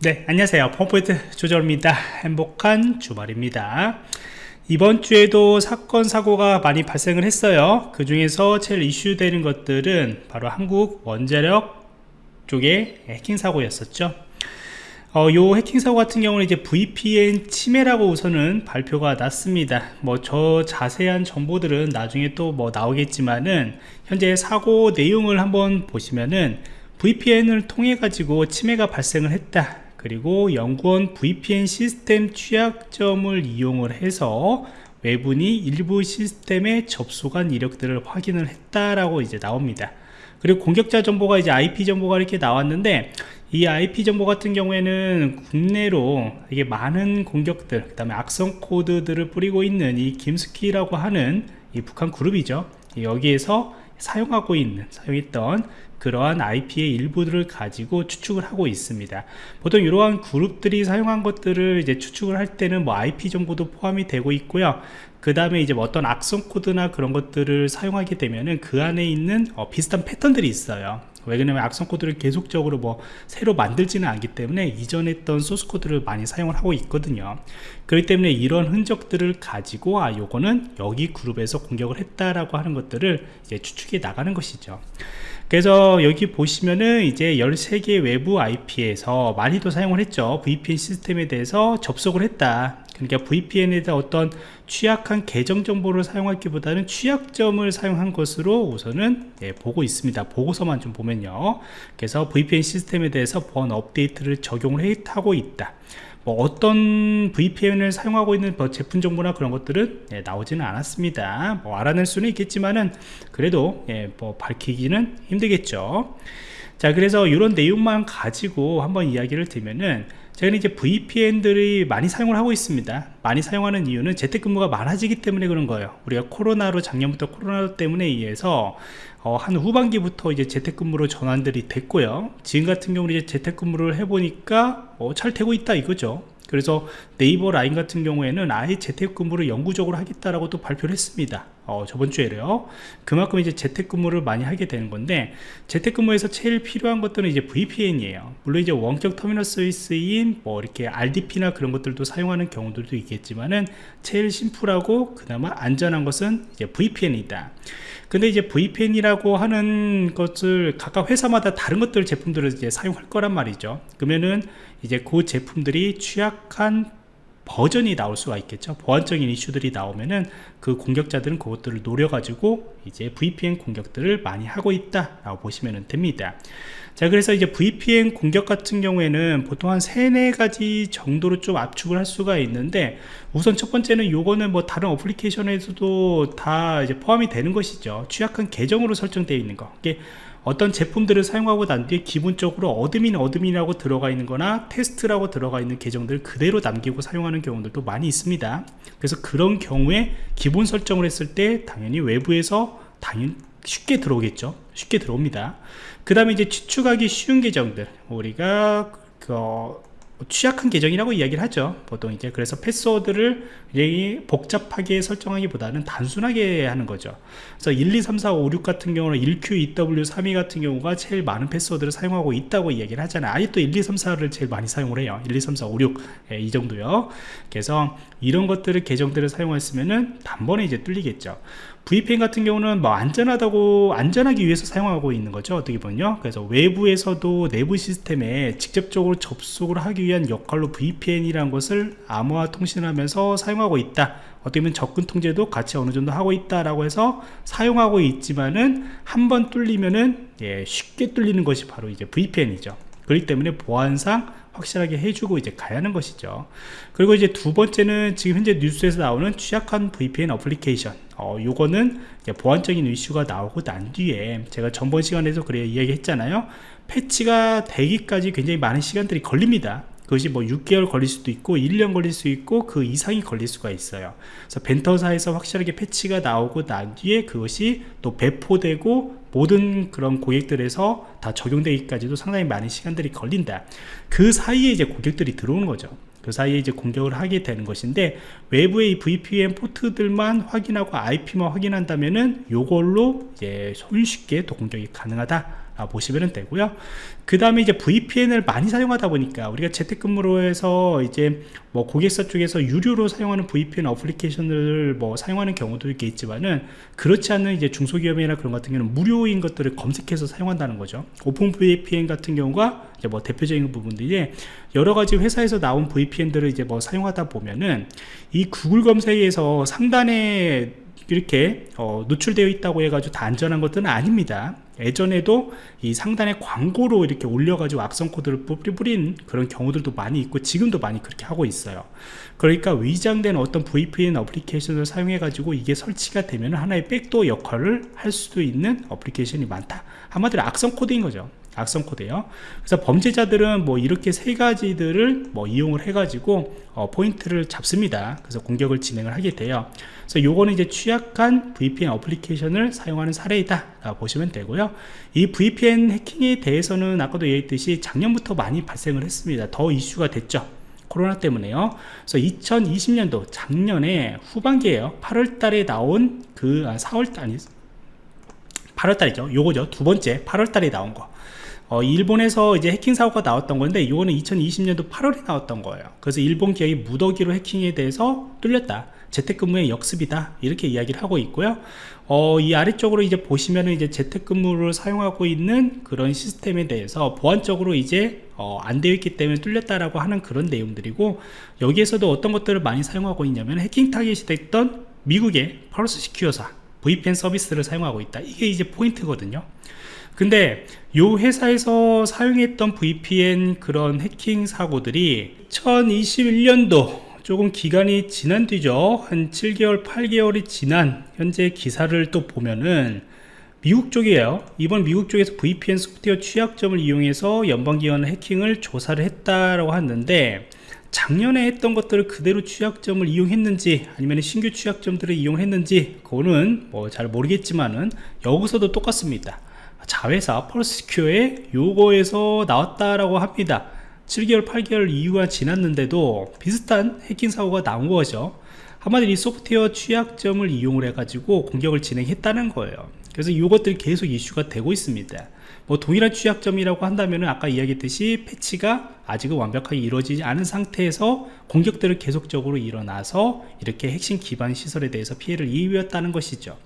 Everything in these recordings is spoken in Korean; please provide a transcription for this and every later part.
네 안녕하세요. 펌포인트 조절입니다. 행복한 주말입니다. 이번 주에도 사건 사고가 많이 발생을 했어요. 그 중에서 제일 이슈되는 것들은 바로 한국 원자력 쪽의 해킹 사고였었죠. 어, 요 해킹 사고 같은 경우는 이제 VPN 침해라고 우선은 발표가 났습니다. 뭐 저 자세한 정보들은 나중에 또 뭐 나오겠지만은 현재 사고 내용을 한번 보시면은 VPN을 통해 가지고 침해가 발생을 했다 그리고 연구원 VPN 시스템 취약점을 이용을 해서 외분이 일부 시스템에 접속한 이력들을 확인을 했다라고 이제 나옵니다. 그리고 공격자 정보가 이제 IP 정보가 이렇게 나왔는데 이 IP 정보 같은 경우에는 국내로 이게 많은 공격들 그 다음에 악성 코드들을 뿌리고 있는 이 김스키라고 하는 이 북한 그룹이죠 여기에서 사용하고 있는 사용했던 그러한 IP의 일부들을 가지고 추측을 하고 있습니다. 보통 이러한 그룹들이 사용한 것들을 이제 추측을 할 때는 뭐 IP 정보도 포함이 되고 있고요. 그 다음에 이제 뭐 어떤 악성 코드나 그런 것들을 사용하게 되면은 그 안에 있는 어, 비슷한 패턴들이 있어요 왜 그러냐면 악성 코드를 계속적으로 뭐 새로 만들지는 않기 때문에 이전 했던 소스 코드를 많이 사용을 하고 있거든요. 그렇기 때문에 이런 흔적들을 가지고 아 요거는 여기 그룹에서 공격을 했다라고 하는 것들을 이제 추측해 나가는 것이죠. 그래서 여기 보시면은 이제 13개 외부 IP에서 많이도 사용을 했죠. VPN 시스템에 대해서 접속을 했다. 그러니까 VPN에 대한 어떤 취약한 계정 정보를 사용하기보다는 취약점을 사용한 것으로 우선은 예, 보고 있습니다. 보고서만 좀 보면요. 그래서 VPN 시스템에 대해서 보안 업데이트를 적용을 해 하고 있다. 뭐 어떤 VPN을 사용하고 있는 뭐 제품 정보나 그런 것들은 예, 나오지는 않았습니다. 뭐 알아낼 수는 있겠지만은 그래도 예, 뭐 밝히기는 힘들겠죠. 자 그래서 이런 내용만 가지고 한번 이야기를 드리면은 제가 이제 VPN들이 많이 사용을 하고 있습니다. 많이 사용하는 이유는 재택근무가 많아지기 때문에 그런 거예요. 우리가 코로나로 작년부터 코로나 때문에 의해서 어, 한 후반기부터 이제 재택근무로 전환들이 됐고요. 지금 같은 경우는 이제 재택근무를 해보니까 어, 잘 되고 있다 이거죠. 그래서 네이버 라인 같은 경우에는 아예 재택근무를 영구적으로 하겠다라고 또 발표를 했습니다 어, 저번 주에요. 그만큼 이제 재택근무를 많이 하게 되는 건데 재택근무에서 제일 필요한 것들은 이제 VPN이에요. 물론 이제 원격 터미널 서비스인 뭐 이렇게 RDP나 그런 것들도 사용하는 경우들도 있겠지만은 제일 심플하고 그나마 안전한 것은 이제 VPN이다. 근데 이제 VPN이라고 하는 것을 각각 회사마다 다른 것들 제품들을 이제 사용할 거란 말이죠. 그러면은 이제 그 제품들이 취약한 버전이 나올 수가 있겠죠. 보안적인 이슈들이 나오면은 그 공격자들은 그것들을 노려가지고 이제 VPN 공격들을 많이 하고 있다 라고 보시면 됩니다. 자 그래서 이제 VPN 공격 같은 경우에는 보통 한 세네 가지 정도로 좀 압축을 할 수가 있는데 우선 첫 번째는 요거는 뭐 다른 어플리케이션에서도 다 이제 포함이 되는 것이죠. 취약한 계정으로 설정되어 있는 거. 이게 어떤 제품들을 사용하고 난 뒤에 기본적으로 admin admin이라고 들어가 있는 거나 테스트라고 들어가 있는 계정들을 그대로 남기고 사용하는 경우들도 많이 있습니다. 그래서 그런 경우에 기본 설정을 했을 때 당연히 외부에서 당연 쉽게 들어오겠죠. 쉽게 들어옵니다. 그 다음에 이제 추측하기 쉬운 계정들. 우리가 그뭐 취약한 계정이라고 이야기를 하죠. 보통 이제 그래서 패스워드를 복잡하게 설정하기보다는 단순하게 하는 거죠. 그래서 1 2 3 4 5 6 같은 경우는 1Q2W32 같은 경우가 제일 많은 패스워드를 사용하고 있다고 이야기를 하잖아요. 또1 2 3 4를 제일 많이 사용을 해요. 1 2 3 4 5 6이 예, 정도요. 그래서 이런 것들을 계정들을 사용했으면은 단번에 이제 뚫리겠죠 VPN 같은 경우는 뭐 안전하다고 안전하기 위해서 사용하고 있는 거죠 어떻게 보면요. 그래서 외부에서도 내부 시스템에 직접적으로 접속을 하기 위한 역할로 VPN이라는 것을 암호화 통신을 하면서 사용하고 있다. 어떻게 보면 접근 통제도 같이 어느 정도 하고 있다라고 해서 사용하고 있지만은 한 번 뚫리면은 예, 쉽게 뚫리는 것이 바로 이제 VPN이죠. 그렇기 때문에 보안상 확실하게 해주고 이제 가야 하는 것이죠. 그리고 이제 두 번째는 지금 현재 뉴스에서 나오는 취약한 VPN 어플리케이션 어, 요거는 보안적인 이슈가 나오고 난 뒤에 제가 전번 시간에서 그래 이야기 했잖아요. 패치가 되기까지 굉장히 많은 시간들이 걸립니다. 그것이 뭐 6개월 걸릴 수도 있고 1년 걸릴 수 있고 그 이상이 걸릴 수가 있어요. 그래서 벤터사에서 확실하게 패치가 나오고 난 뒤에 그것이 또 배포되고 모든 그런 고객들에서 다 적용되기까지도 상당히 많은 시간들이 걸린다. 그 사이에 이제 고객들이 들어오는 거죠 그 사이에 이제 공격을 하게 되는 것인데 외부의 VPN 포트들만 확인하고 IP만 확인한다면은 요걸로 이제 손쉽게 또 공격이 가능하다 보시면 되고요. 그 다음에 이제 VPN을 많이 사용하다 보니까 우리가 재택근무로 해서 이제 뭐 고객사 쪽에서 유료로 사용하는 VPN 어플리케이션을 뭐 사용하는 경우도 있겠지만은 그렇지 않은 이제 중소기업이나 그런 같은 경우는 무료인 것들을 검색해서 사용한다는 거죠. OpenVPN 같은 경우가 이제 뭐 대표적인 부분들이 여러 가지 회사에서 나온 VPN들을 이제 뭐 사용하다 보면은 이 구글 검색에서 상단에 이렇게 어, 노출되어 있다고 해가지고 다 안전한 것들은 아닙니다 예전에도 이 상단에 광고로 이렇게 올려가지고 악성 코드를 뿌린 그런 경우들도 많이 있고 지금도 많이 그렇게 하고 있어요. 그러니까 위장된 어떤 VPN 어플리케이션을 사용해 가지고 이게 설치가 되면 하나의 backdoor 역할을 할 수도 있는 어플리케이션이 많다. 한마디로 악성 코드인 거죠 악성 코드예요. 그래서 범죄자들은 뭐 이렇게 세 가지들을 뭐 이용을 해 가지고 어, 포인트를 잡습니다. 그래서 공격을 진행을 하게 돼요. 그래서 요거는 이제 취약한 VPN 어플리케이션을 사용하는 사례이다. 보시면 되고요. 이 VPN 해킹에 대해서는 아까도 얘기했듯이 작년부터 많이 발생을 했습니다. 더 이슈가 됐죠. 코로나 때문에요. 그래서 2020년도 작년에 후반기에요. 8월 달에 나온 그 4월 달 아니 8월 달이죠. 요거죠. 두 번째 8월 달에 나온 거 어, 일본에서 이제 해킹 사고가 나왔던 건데 이거는 2020년도 8월에 나왔던 거예요. 그래서 일본 기업이 무더기로 해킹에 대해서 뚫렸다. 재택근무의 역습이다. 이렇게 이야기를 하고 있고요. 어, 이 아래쪽으로 이제 보시면은 이제 재택근무를 사용하고 있는 그런 시스템에 대해서 보안적으로 이제 어, 안 되어 있기 때문에 뚫렸다라고 하는 그런 내용들이고 여기에서도 어떤 것들을 많이 사용하고 있냐면 해킹 타겟이 됐던 미국의 펄스 시큐어사 VPN 서비스를 사용하고 있다. 이게 이제 포인트거든요 근데 요 회사에서 사용했던 VPN 그런 해킹 사고들이 2021년도 조금 기간이 지난 뒤죠. 한 7개월 8개월이 지난 현재 기사를 또 보면은 미국 쪽이에요. 이번 미국 쪽에서 VPN 소프트웨어 취약점을 이용해서 연방기관 해킹을 조사를 했다라고 하는데 작년에 했던 것들을 그대로 취약점을 이용했는지 아니면 신규 취약점들을 이용했는지 그거는 뭐 잘 모르겠지만은 여기서도 똑같습니다 자회사 펄스큐어에 요거에서 나왔다라고 합니다. 7개월 8개월 이후가 지났는데도 비슷한 해킹 사고가 나온 거죠. 한마디로 이 소프트웨어 취약점을 이용을 해 가지고 공격을 진행했다는 거예요. 그래서 이것들이 계속 이슈가 되고 있습니다. 뭐 동일한 취약점이라고 한다면 아까 이야기했듯이 패치가 아직은 완벽하게 이루어지지 않은 상태에서 공격들을 계속적으로 일어나서 이렇게 핵심 기반 시설에 대해서 피해를 입었다는 것이죠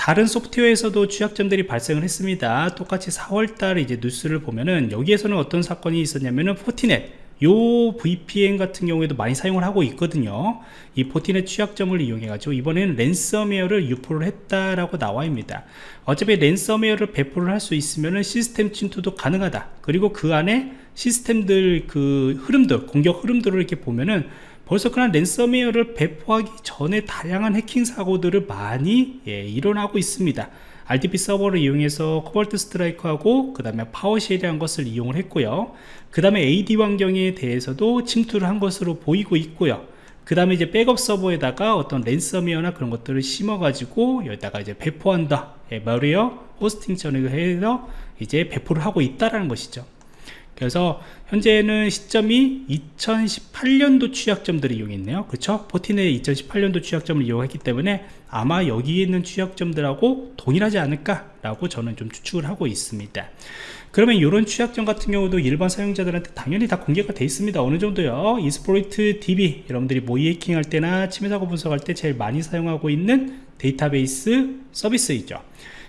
다른 소프트웨어에서도 취약점들이 발생을 했습니다. 똑같이 4월달 이제 뉴스를 보면은 여기에서는 어떤 사건이 있었냐면은 Fortinet 요 VPN 같은 경우에도 많이 사용을 하고 있거든요. 이 Fortinet 취약점을 이용해 가지고 이번에는 랜섬웨어를 유포를 했다라고 나와 있습니다. 어차피 랜섬웨어를 배포를 할 수 있으면 시스템 침투도 가능하다. 그리고 그 안에 시스템들 그 흐름들 공격 흐름들을 이렇게 보면은 벌써 그냥 랜섬웨어를 배포하기 전에 다양한 해킹 사고들을 많이 예, 일어나고 있습니다. RDP 서버를 이용해서 Cobalt Strike하고 그 다음에 PowerShell이란 것을 이용을 했고요. 그 다음에 AD 환경에 대해서도 침투를 한 것으로 보이고 있고요. 그 다음에 이제 백업 서버에다가 어떤 랜섬웨어나 그런 것들을 심어 가지고 여기다가 이제 배포한다. 예, malware hosting 전을 해서 이제 배포를 하고 있다라는 것이죠 그래서 현재는 시점이 2018년도 취약점들을 이용했네요. 그렇죠? Fortinet 2018년도 취약점을 이용했기 때문에 아마 여기에 있는 취약점들하고 동일하지 않을까 라고 저는 좀 추측을 하고 있습니다. 그러면 이런 취약점 같은 경우도 일반 사용자들한테 당연히 다 공개가 되어 있습니다. 어느 정도요? 이스포이트 DB 여러분들이 모의 해킹 할 때나 침해 사고 분석할 때 제일 많이 사용하고 있는 데이터베이스 서비스이죠.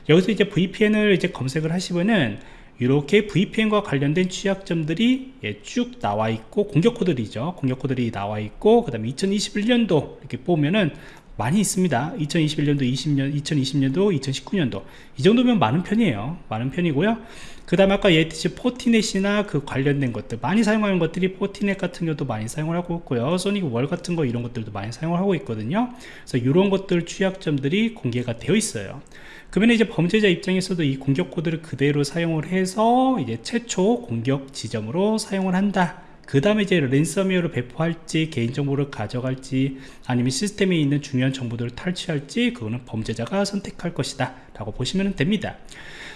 여기서 이제 VPN을 이제 검색을 하시면은 이렇게 VPN과 관련된 취약점들이 예, 쭉 나와 있고 공격 코드들이죠. 공격 코드들이 나와 있고 그 다음에 2021년도 이렇게 보면은 많이 있습니다. 2021년도 20년 2020년도 2019년도. 이 정도면 많은 편이에요. 많은 편이고요. 그 다음 아까 얘기했듯이 포티넷이나 그 관련된 것들 많이 사용하는 것들이 포티넷 같은 경우도 많이 사용을 하고 있고요. 소닉 월 같은 거 이런 것들도 많이 사용을 하고 있거든요. 그래서 이런 것들 취약점들이 공개가 되어 있어요 그러면 이제 범죄자 입장에서도 이 공격 코드를 그대로 사용을 해서 이제 최초 공격 지점으로 사용을 한다. 그 다음에 이제 랜섬웨어를 배포할지 개인정보를 가져갈지 아니면 시스템에 있는 중요한 정보들을 탈취할지 그거는 범죄자가 선택할 것이다 라고 보시면 됩니다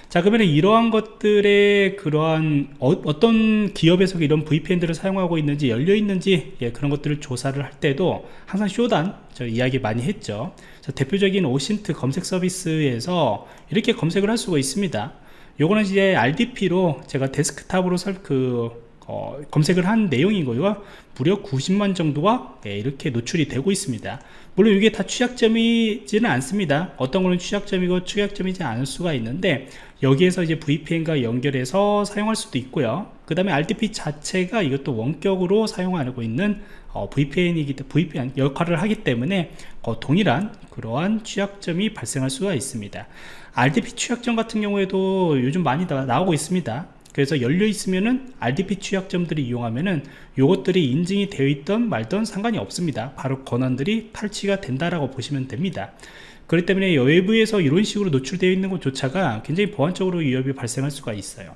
자 그러면 이러한 것들의 그러한 어, 떤 기업에서 이런 VPN들을 사용하고 있는지 열려 있는지 예, 그런 것들을 조사를 할 때도 항상 쇼단 저 이야기 많이 했죠 대표적인 오신트 검색 서비스에서 이렇게 검색을 할 수가 있습니다 요거는 이제 RDP로 제가 데스크탑으로 설, 그, 어, 검색을 한 내용이고요. 무려 90만 정도가 예, 이렇게 노출이 되고 있습니다. 물론 이게 다 취약점이지는 않습니다. 어떤 거는 취약점이고 취약점이지 않을 수가 있는데 여기에서 이제 VPN과 연결해서 사용할 수도 있고요. 그 다음에 RDP 자체가 이것도 원격으로 사용하고 있는 어, VPN이기 때문에 VPN 역할을 하기 때문에 어, 동일한 그러한 취약점이 발생할 수가 있습니다. RDP 취약점 같은 경우에도 요즘 많이 나, 나오고 있습니다. 그래서 열려 있으면은 RDP 취약점들이 이용하면은 요것들이 인증이 되어 있던 말던 상관이 없습니다. 바로 권한들이 탈취가 된다라고 보시면 됩니다. 그렇기 때문에 외부에서 이런 식으로 노출되어 있는 것조차가 굉장히 보안적으로 위협이 발생할 수가 있어요.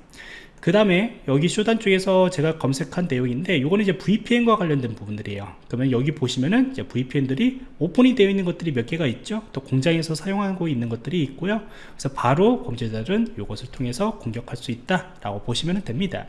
그 다음에 여기 쇼단 쪽에서 제가 검색한 내용인데 이거는 이제 VPN과 관련된 부분들이에요. 그러면 여기 보시면은 이제 VPN들이 오픈이 되어 있는 것들이 몇 개가 있죠. 또 공장에서 사용하고 있는 것들이 있고요. 그래서 바로 범죄자들은 이것을 통해서 공격할 수 있다 라고 보시면 됩니다.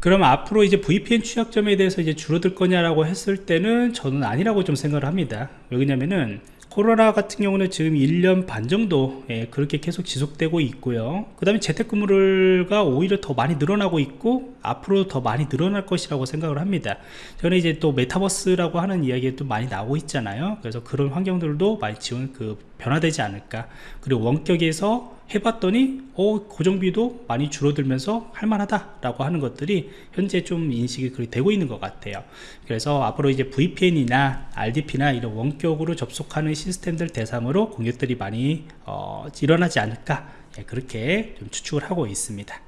그럼 앞으로 이제 VPN 취약점에 대해서 이제 줄어들 거냐라고 했을 때는 저는 아니라고 좀 생각을 합니다. 왜냐면은 코로나 같은 경우는 지금 1년 반 정도 예, 그렇게 계속 지속되고 있고요. 그 다음에 재택근무가 오히려 더 많이 늘어나고 있고 앞으로 더 많이 늘어날 것이라고 생각을 합니다. 저는 이제 또 메타버스라고 하는 이야기가 또 많이 나오고 있잖아요. 그래서 그런 환경들도 많이 지원 그 변화되지 않을까. 그리고 원격에서 해봤더니 어 고정비도 많이 줄어들면서 할만하다 라고 하는 것들이 현재 좀 인식이 그렇게 되고 있는 것 같아요. 그래서 앞으로 이제 VPN이나 RDP나 이런 원격으로 접속하는 시스템들 대상으로 공격들이 많이 어, 일어나지 않을까. 예, 그렇게 좀 추측을 하고 있습니다